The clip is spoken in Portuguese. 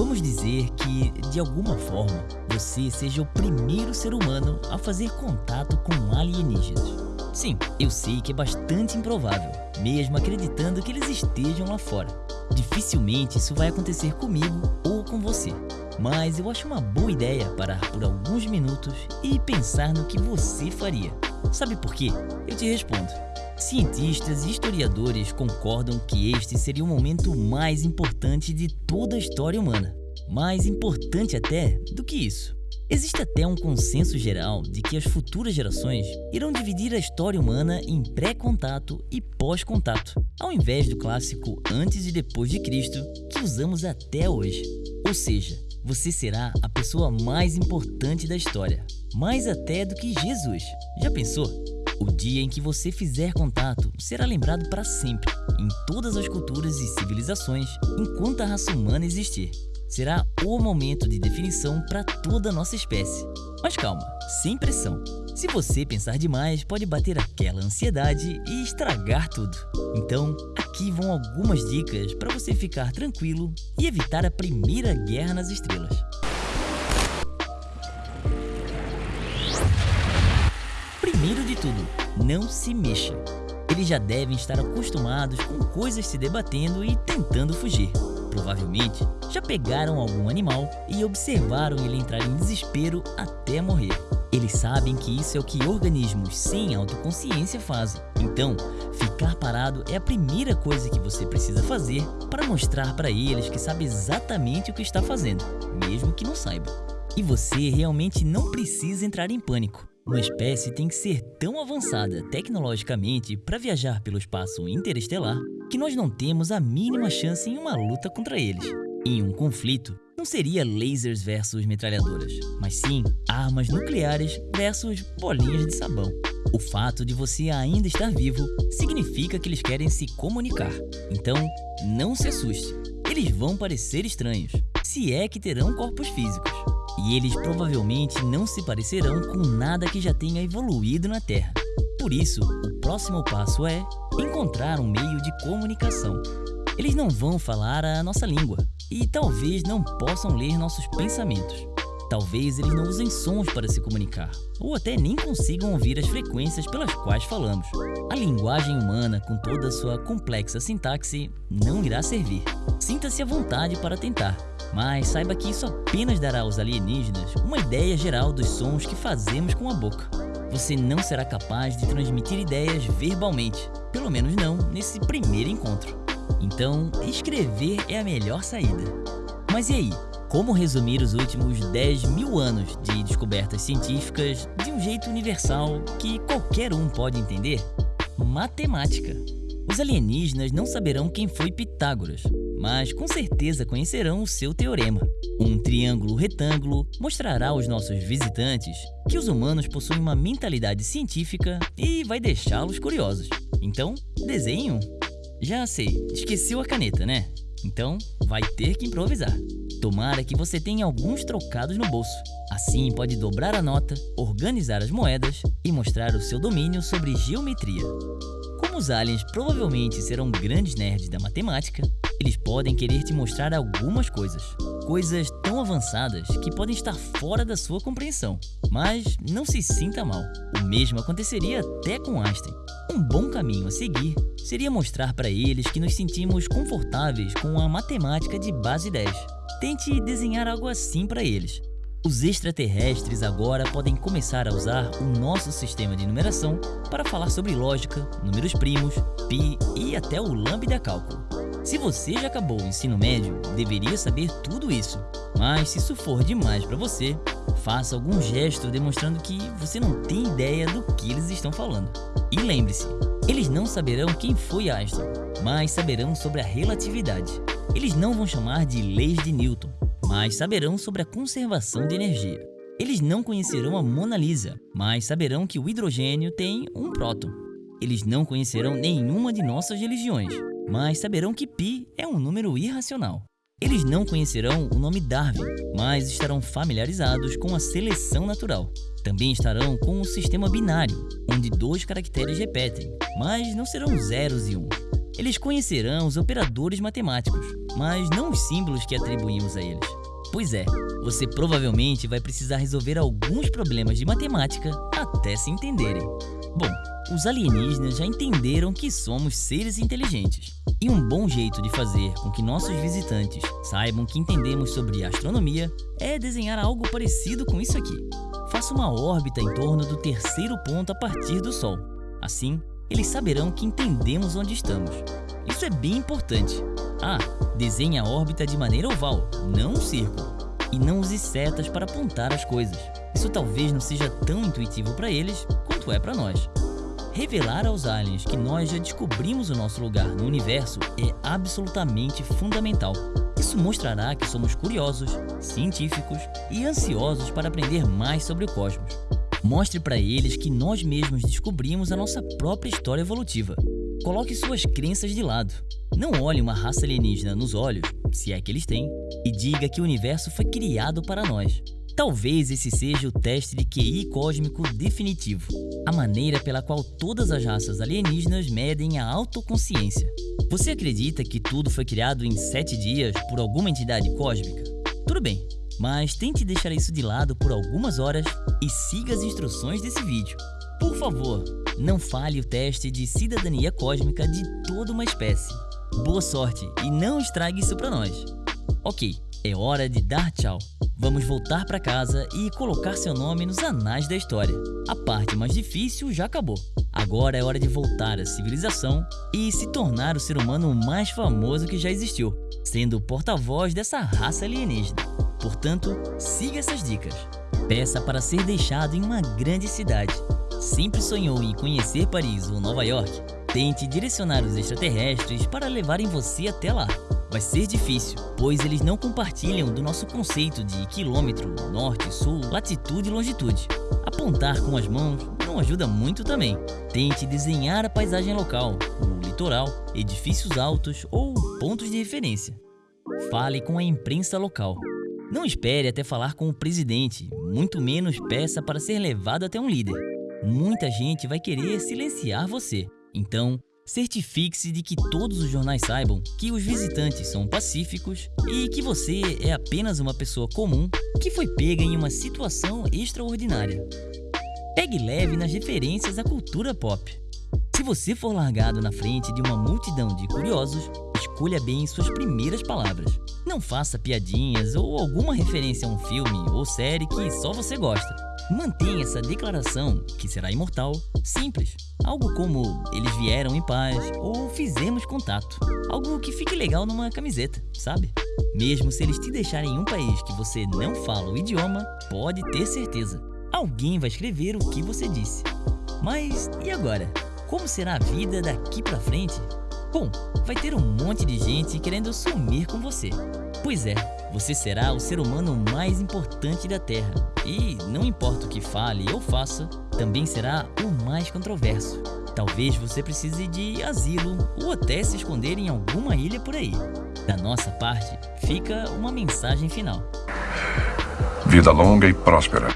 Vamos dizer que, de alguma forma, você seja o primeiro ser humano a fazer contato com alienígenas. Sim, eu sei que é bastante improvável, mesmo acreditando que eles estejam lá fora. Dificilmente isso vai acontecer comigo ou com você. Mas eu acho uma boa ideia parar por alguns minutos e pensar no que você faria. Sabe por quê? Eu te respondo. Cientistas e historiadores concordam que este seria o momento mais importante de toda a história humana. Mais importante até do que isso. Existe até um consenso geral de que as futuras gerações irão dividir a história humana em pré-contato e pós-contato, ao invés do clássico antes e depois de Cristo que usamos até hoje. Ou seja, você será a pessoa mais importante da história, mais até do que Jesus. Já pensou? O dia em que você fizer contato será lembrado para sempre, em todas as culturas e civilizações, enquanto a raça humana existir. Será o momento de definição para toda a nossa espécie. Mas calma, sem pressão. Se você pensar demais, pode bater aquela ansiedade e estragar tudo. Então, aqui vão algumas dicas para você ficar tranquilo e evitar a primeira guerra nas estrelas. Primeiro de tudo, não se mexa. Eles já devem estar acostumados com coisas se debatendo e tentando fugir. Provavelmente já pegaram algum animal e observaram ele entrar em desespero até morrer. Eles sabem que isso é o que organismos sem autoconsciência fazem. Então, ficar parado é a primeira coisa que você precisa fazer para mostrar para eles que sabe exatamente o que está fazendo, mesmo que não saiba. E você realmente não precisa entrar em pânico. Uma espécie tem que ser tão avançada tecnologicamente para viajar pelo espaço interestelar que nós não temos a mínima chance em uma luta contra eles. Em um conflito, não seria lasers versus metralhadoras, mas sim armas nucleares versus bolinhas de sabão. O fato de você ainda estar vivo significa que eles querem se comunicar. Então, não se assuste. Eles vão parecer estranhos, se é que terão corpos físicos. E eles provavelmente não se parecerão com nada que já tenha evoluído na Terra. Por isso, o próximo passo é encontrar um meio de comunicação. Eles não vão falar a nossa língua, e talvez não possam ler nossos pensamentos. Talvez eles não usem sons para se comunicar, ou até nem consigam ouvir as frequências pelas quais falamos. A linguagem humana, com toda a sua complexa sintaxe, não irá servir. Sinta-se à vontade para tentar, mas saiba que isso apenas dará aos alienígenas uma ideia geral dos sons que fazemos com a boca. Você não será capaz de transmitir ideias verbalmente, pelo menos não nesse primeiro encontro. Então, escrever é a melhor saída. Mas e aí? Como resumir os últimos 10 mil anos de descobertas científicas de um jeito universal que qualquer um pode entender? Matemática. Os alienígenas não saberão quem foi Pitágoras, mas com certeza conhecerão o seu teorema. Um triângulo retângulo mostrará aos nossos visitantes que os humanos possuem uma mentalidade científica e vai deixá-los curiosos. Então, desenhe um. Já sei, esqueceu a caneta, né? Então, vai ter que improvisar. Tomara que você tenha alguns trocados no bolso. Assim, pode dobrar a nota, organizar as moedas e mostrar o seu domínio sobre geometria. Como os aliens provavelmente serão grandes nerds da matemática, eles podem querer te mostrar algumas coisas. Coisas tão avançadas que podem estar fora da sua compreensão. Mas não se sinta mal. O mesmo aconteceria até com Einstein. Um bom caminho a seguir seria mostrar para eles que nos sentimos confortáveis com a matemática de base 10. Tente desenhar algo assim para eles. Os extraterrestres agora podem começar a usar o nosso sistema de numeração para falar sobre lógica, números primos, pi e até o lambda cálculo. Se você já acabou o ensino médio, deveria saber tudo isso. Mas se isso for demais para você, faça algum gesto demonstrando que você não tem ideia do que eles estão falando. E lembre-se, eles não saberão quem foi Einstein, mas saberão sobre a relatividade. Eles não vão chamar de leis de Newton, mas saberão sobre a conservação de energia. Eles não conhecerão a Mona Lisa, mas saberão que o hidrogênio tem um próton. Eles não conhecerão nenhuma de nossas religiões, mas saberão que π é um número irracional. Eles não conhecerão o nome Darwin, mas estarão familiarizados com a seleção natural. Também estarão com o sistema binário, onde dois caracteres repetem, mas não serão zeros e um. Eles conhecerão os operadores matemáticos, mas não os símbolos que atribuímos a eles. Pois é, você provavelmente vai precisar resolver alguns problemas de matemática até se entenderem. Bom, os alienígenas já entenderam que somos seres inteligentes. E um bom jeito de fazer com que nossos visitantes saibam que entendemos sobre astronomia é desenhar algo parecido com isso aqui. Faça uma órbita em torno do terceiro ponto a partir do Sol. Assim, eles saberão que entendemos onde estamos. Isso é bem importante. Ah, desenhe a órbita de maneira oval, não um círculo. E não use setas para apontar as coisas. Isso talvez não seja tão intuitivo para eles quanto é para nós. Revelar aos aliens que nós já descobrimos o nosso lugar no universo é absolutamente fundamental. Isso mostrará que somos curiosos, científicos e ansiosos para aprender mais sobre o cosmos. Mostre para eles que nós mesmos descobrimos a nossa própria história evolutiva. Coloque suas crenças de lado. Não olhe uma raça alienígena nos olhos, se é que eles têm, e diga que o universo foi criado para nós. Talvez esse seja o teste de QI cósmico definitivo, a maneira pela qual todas as raças alienígenas medem a autoconsciência. Você acredita que tudo foi criado em sete dias por alguma entidade cósmica? Tudo bem, mas tente deixar isso de lado por algumas horas e siga as instruções desse vídeo. Por favor, não falhe o teste de cidadania cósmica de toda uma espécie. Boa sorte e não estrague isso para nós. Ok, é hora de dar tchau. Vamos voltar para casa e colocar seu nome nos anais da história. A parte mais difícil já acabou. Agora é hora de voltar à civilização e se tornar o ser humano mais famoso que já existiu, sendo o porta-voz dessa raça alienígena. Portanto, siga essas dicas. Peça para ser deixado em uma grande cidade. Sempre sonhou em conhecer Paris ou Nova York? Tente direcionar os extraterrestres para levarem você até lá. Vai ser difícil, pois eles não compartilham do nosso conceito de quilômetro, norte, sul, latitude e longitude. Apontar com as mãos não ajuda muito também. Tente desenhar a paisagem local, o litoral, edifícios altos ou pontos de referência. Fale com a imprensa local. Não espere até falar com o presidente, muito menos peça para ser levado até um líder. Muita gente vai querer silenciar você. Então, Certifique-se de que todos os jornais saibam que os visitantes são pacíficos e que você é apenas uma pessoa comum que foi pega em uma situação extraordinária. Pegue leve nas referências à cultura pop. Se você for largado na frente de uma multidão de curiosos, escolha bem suas primeiras palavras. Não faça piadinhas ou alguma referência a um filme ou série que só você gosta. Mantenha essa declaração, que será imortal, simples. Algo como eles vieram em paz ou fizemos contato. Algo que fique legal numa camiseta, sabe? Mesmo se eles te deixarem em um país que você não fala o idioma, pode ter certeza. Alguém vai escrever o que você disse. Mas e agora? Como será a vida daqui pra frente? Bom, vai ter um monte de gente querendo sumir com você. Pois é, você será o ser humano mais importante da Terra e, não importa o que fale ou faça, também será o mais controverso. Talvez você precise de asilo ou até se esconder em alguma ilha por aí. Da nossa parte, fica uma mensagem final. Vida longa e próspera.